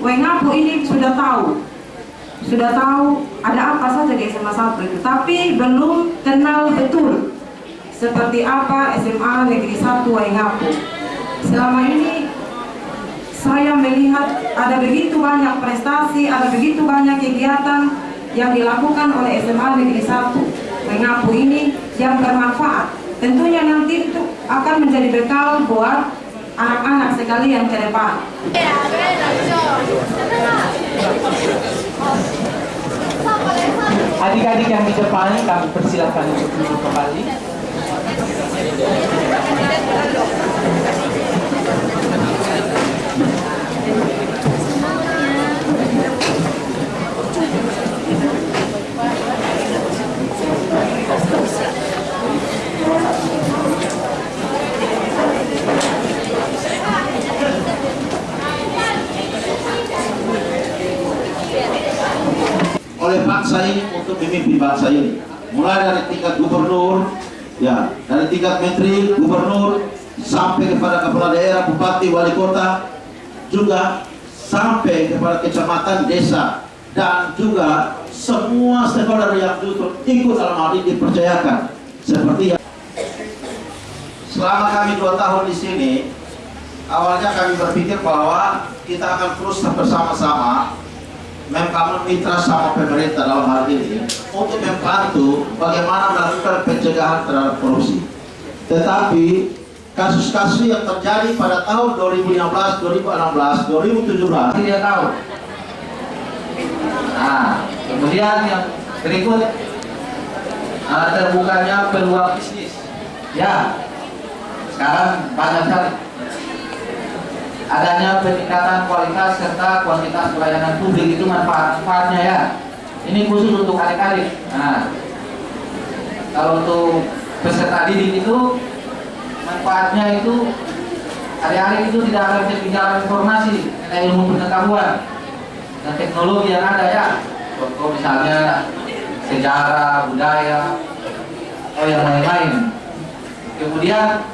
Wengapu ini sudah tahu. Sudah tahu ada apa saja di SMA 1 itu. Tapi belum kenal betul seperti apa SMA Negeri 1 Waingapu selama ini saya melihat ada begitu banyak prestasi ada begitu banyak kegiatan yang dilakukan oleh SMA Negeri 1 Waingapu ini yang bermanfaat. Tentunya nanti itu akan menjadi bekal buat anak-anak sekalian ke depan Adik-adik yang di depan kami persilahkan untuk duduk kembali. Oleh bangsa ini untuk memimpin bangsa ini. Mulai dari tingkat gubernur ya dari tingkat menteri gubernur sampai kepada kepala daerah bupati wali kota juga sampai kepada kecamatan desa dan juga semua stakeholder yang justru ikut dalam hal ini dipercayakan. Seperti yang selama kami dua tahun di sini awalnya kami berpikir bahwa kita akan terus bersama-sama membangun mitra sama pemerintah dalam hal ini untuk membantu bagaimana melakukan pencegahan terhadap korupsi. Tetapi kasus-kasus yang terjadi pada tahun 2015, 2016, 2017 Tidak tahu. Nah, kemudian yang berikut uh, terbukanya peluang bisnis. Ya, sekarang banyak sekali adanya peningkatan kualitas serta kuantitas pelayanan publik itu manfaat-manfaatnya ya. Ini khusus untuk adik-adik. Nah, kalau untuk peserta didik itu manfaatnya itu adik-adik itu tidak akan ketinggalan informasi tentang ilmu pengetahuan dan teknologi yang ada ya. Contoh misalnya sejarah, budaya, atau yang lain-lain. Kemudian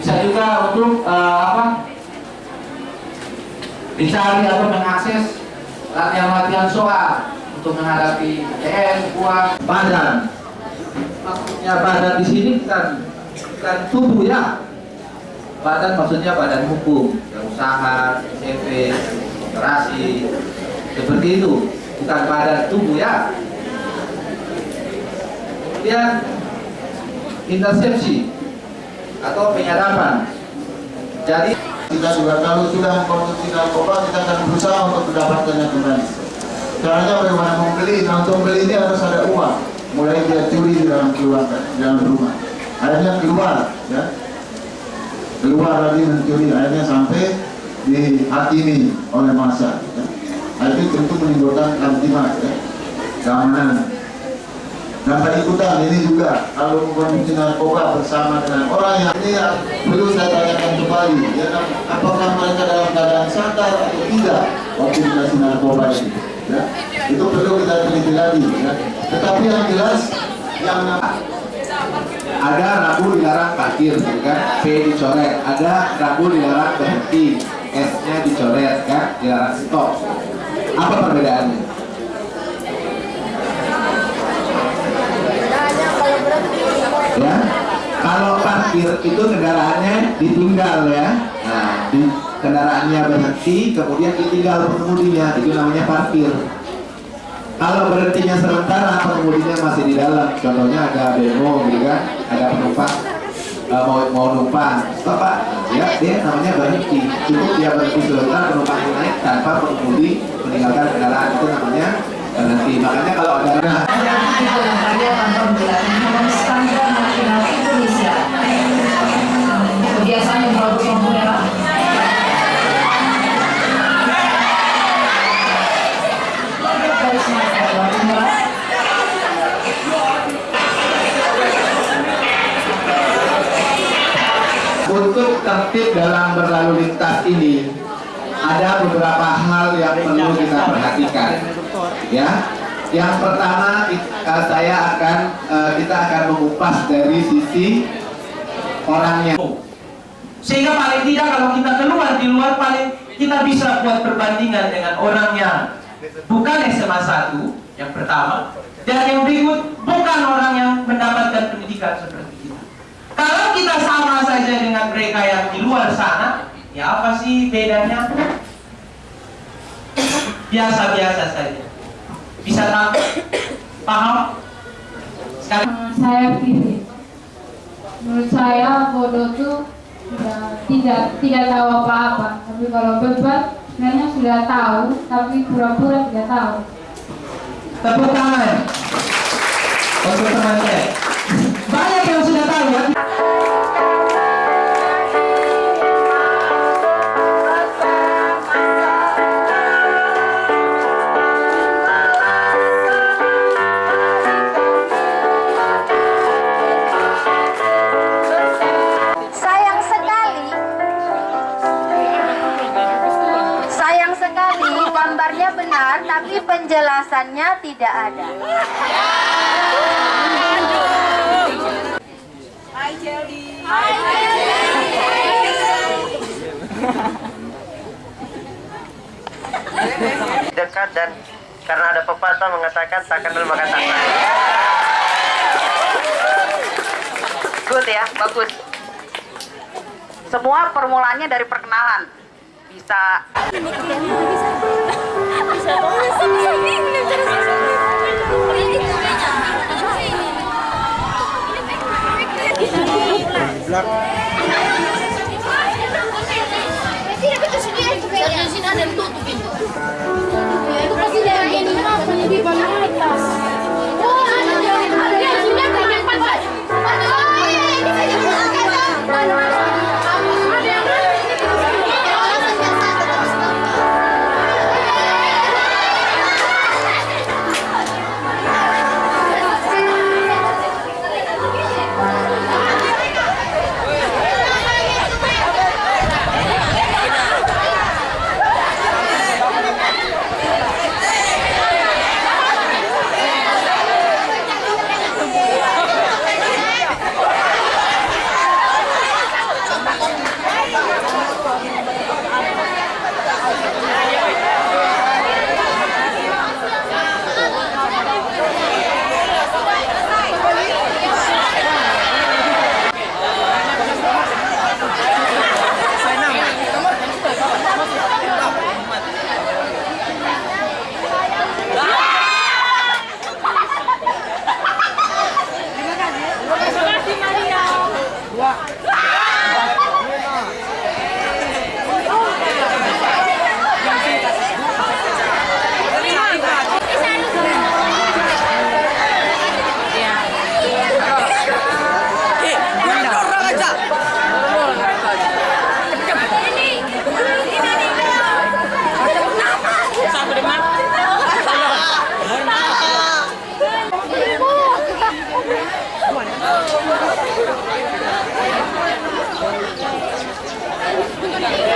bisa juga untuk uh, apa? Dicari atau mengakses latihan-latihan soal untuk menghadapi UN, UAS, badan. Maksudnya badan di sini bukan bukan tubuh ya. Badan maksudnya badan hukum, ya, usaha, CV, operasi, seperti itu. Bukan badan tubuh ya. Kemudian intersepsi atau penyadapan. Jadi kita juga kalau sudah mengkonsumsi narkoba kita akan berusaha untuk mendapatkannya kembali. Caranya bagaimana membeli? Nah untuk membeli ini harus ada uang. Mulai dia curi di dalam keluarga, di dalam rumah. Akhirnya keluar, ya. Keluar lagi mencuri, akhirnya sampai dihakimi oleh masa. Ya. Itu tentu menimbulkan kamtimas, ya. keamanan. Dan ikutan ini juga kalau mengkonsumsi narkoba bersama dengan orang yang ini yang perlu saya tanyakan kembali, ya kan? apakah mereka dalam keadaan sadar atau tidak waktu dikasih narkoba ini? Ya? Itu perlu kita teliti lagi. Ya? Tetapi yang jelas yang ada ragu dilarang parkir gitu kan P dicoret ada ragu dilarang berhenti S nya dicoret kan dilarang stop apa perbedaannya ya kalau parkir itu kendaraannya ditinggal ya. Nah di, kendaraannya berhenti kemudian ditinggal pengemudinya. Itu namanya parkir. Kalau berhentinya sementara pengemudinya masih di dalam. Contohnya ada demo gitu kan? Ada penumpang uh, mau mau numpang. Stop pak. Ya dia namanya berhenti. Cukup dia berhenti sebentar penumpang naik tanpa pengemudi meninggalkan kendaraan. Itu namanya berhenti. Makanya kalau ada nah, ada beberapa hal yang perlu kita perhatikan ya yang pertama uh, saya akan uh, kita akan mengupas dari sisi orangnya sehingga paling tidak kalau kita keluar di luar paling kita bisa buat perbandingan dengan orang yang bukan SMA 1 yang pertama dan yang berikut bukan orang yang mendapatkan pendidikan seperti kita. Kalau kita sama saja dengan mereka yang di luar sana, ya apa sih bedanya? Biasa-biasa saja. Bisa tahu? Paham? Sekarang saya pilih. Menurut saya bodoh tuh ya, tidak tidak tahu apa-apa. Tapi kalau beban sebenarnya sudah tahu, tapi pura-pura tidak tahu. tepuk tangan untuk teman saya. Dan karena ada pepatah mengatakan tak kenal maka tak. Good ya, bagus. Semua permulaannya dari perkenalan. Bisa Itu Yeah.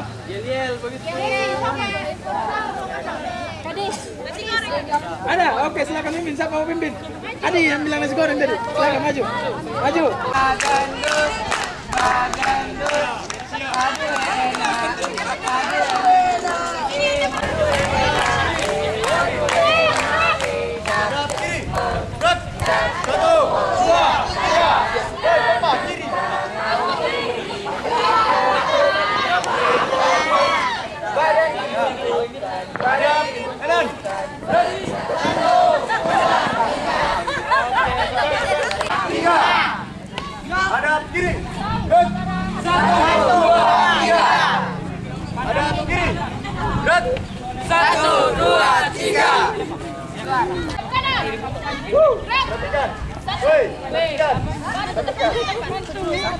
siap? Yel-yel. Ada, oke silakan pimpin. Siapa mau pimpin? Adi yang bilang nasi goreng tadi. Silakan maju. Maju. Bagandus, bagandus, aduh enak, kiri. Satu, dua, tiga. ada ke kiri. Satu, dua, tiga. Perhatikan. Perhatikan. Perhatikan.